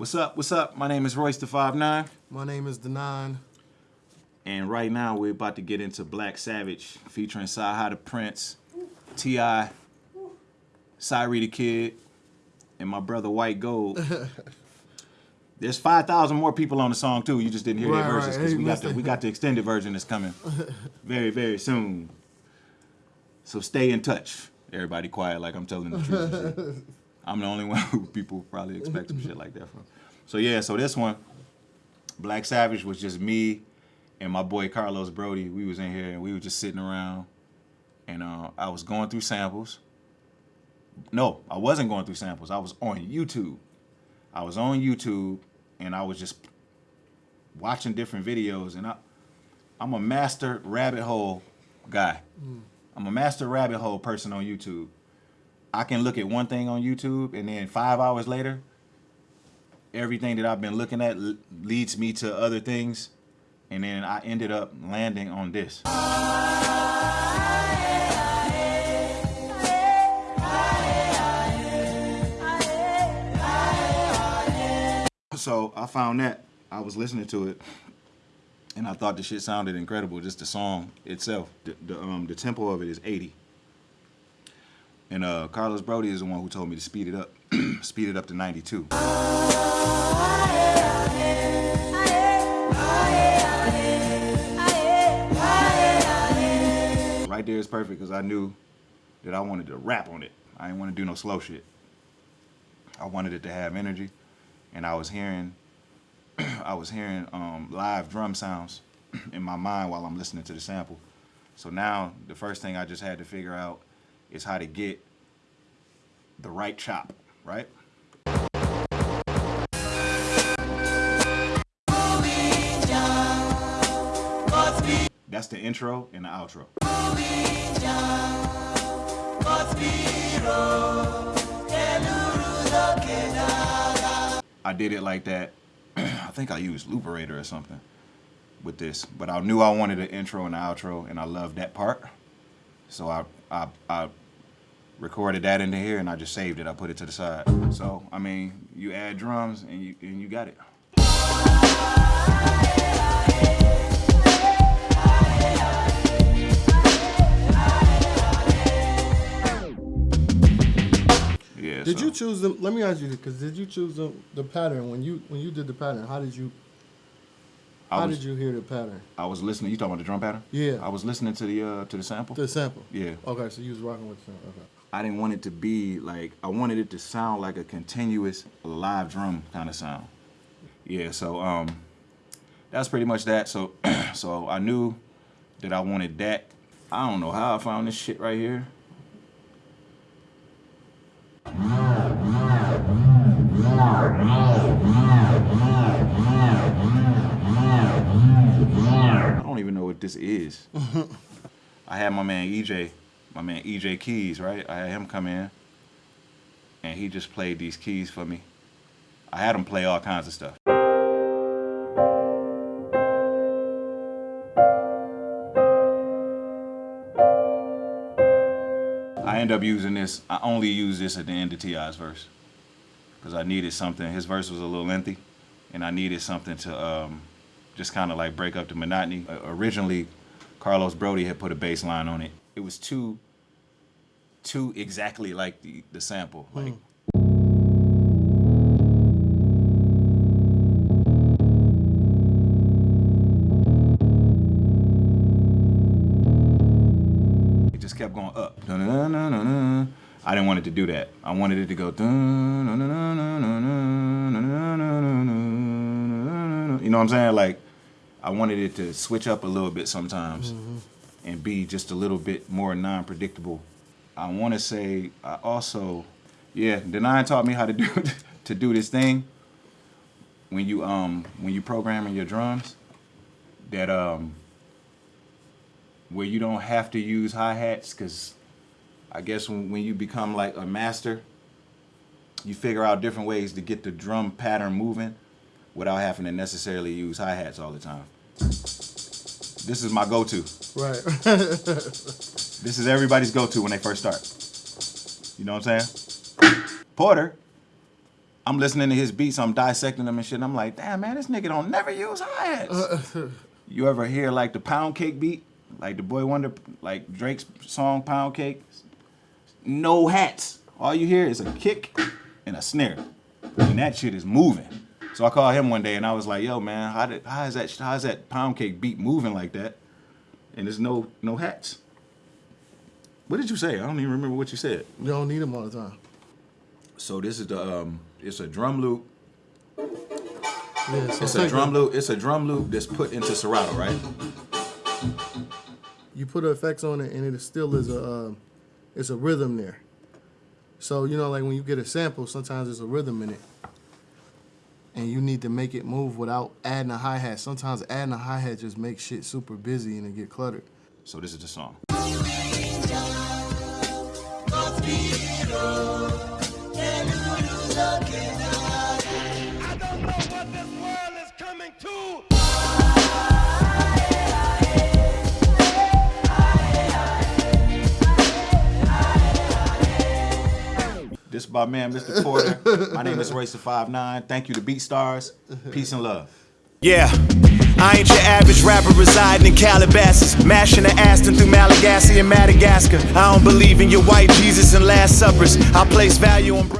What's up? What's up? My name is Royce the Five Nine, My name is Denaun. and right now we're about to get into Black Savage featuring CyHi the Prynce, T.I., Cyree the Kid, and my brother White Gold. There's five thousand more people on the song too. You just didn't hear Right, their verses because Hey, we got the we got the extended version that's coming very very soon. So stay in touch. Everybody quiet like I'm telling the truth. I'm the only one who people probably expect some shit like that from. So yeah, so this one, Black Savage was just me and my boy Carlos Broady. We was in here and we were just sitting around, and uh, I was going through samples. No, I wasn't going through samples. I was on YouTube. I was on YouTube and I was just watching different videos and I, I'm a master rabbit hole guy. I'm a master rabbit hole person on YouTube. I can look at one thing on YouTube and then five hours later, everything that I've been looking at leads me to other things. And then I ended up landing on this. So I found that. I was listening to it and I thought the shit sounded incredible. Just the song itself, the, the um the tempo of it is 80. And uh, Carlos Broady is the one who told me to speed it up, speed it up to 92. Right there is perfect because I knew that I wanted to rap on it. I didn't want to do no slow shit. I wanted it to have energy, and I was hearing, I was hearing um, live drum sounds in my mind while I'm listening to the sample. So now the first thing I just had to figure out is how to get the right chop, right? That's the intro and the outro. I did it like that. I think I used Looperator or something with this, but I knew I wanted an intro and an outro, and I loved that part. So I, I, I recorded that into here, and I just saved it. I put it to the side. So I mean, you add drums, and you and you got it. Yeah. Did so- you choose them? Let me ask you this, because did you choose the, the pattern when you when you did the pattern? How did you how was, did you hear the pattern? I was listening. You talking about the drum pattern? Yeah. I was listening to the uh to the sample. The sample. Yeah. Okay, so you was rocking with the sample. Okay. I didn't want it to be like I wanted it to sound like a continuous live drum kind of sound. Yeah, so um that's pretty much that. So so I knew that I wanted that. I don't know how I found this shit right here. I don't even know what this is. I had my man EJ, my man EJ Keys, right? I had him come in, and he just played these keys for me. I had him play all kinds of stuff. I end up using this. I only use this at the end of T.I.'s verse because I needed something. His verse was a little lengthy, and I needed something to um, just kind of like break up the monotony. Uh, originally, Carlos Broady had put a bass line on it it was too too exactly like the, the sample. Like mm. it just kept going up. Dun, dun, dun, I didn't want it to do that. I wanted it to go You know what I'm saying? Like I wanted it to switch up a little bit sometimes. Mm -hmm and be just a little bit more non-predictable. I want to say I also, yeah, Denaun taught me how to do to do this thing when you um when you programming your drums that um where you don't have to use hi-hats because I guess when, when you become like a master, you figure out different ways to get the drum pattern moving without having to necessarily use hi-hats all the time. This is my go-to. Right. This is everybody's go-to when they first start. You know what I'm saying? Porter, I'm listening to his beats, I'm dissecting them and shit. And I'm like, damn man, this nigga don't never use hi hats. you ever hear like the pound cake beat, like the Boi-1da, like Drake's song Pound Cake? No hats. All you hear is a kick and a snare, and that shit is moving. So I called him one day and I was like, yo man, how did how is that how is that pound cake beat moving like that? And there's no no hats. What did you say? I don't even remember what you said. You don't need them all the time. So this is the um, it's a drum loop. Yeah, so It's a drum loop. It's a drum loop that's put into Serato, right? You put effects on it, and it still is a, um, it's a rhythm there. So you know, like when you get a sample, sometimes there's a rhythm in it, and you need to make it move without adding a hi hat. Sometimes adding a hi hat just makes shit super busy and it get cluttered. So this is the song. I my man, Mr. Porter. my name is Racer 59. Thank you to Beat Stars. Peace and love. Yeah. I ain't your average rapper residing in Calabasas, mashing the Aston through Malagasy and Madagascar. I don't believe in your white Jesus and Last Suppers. I place value on.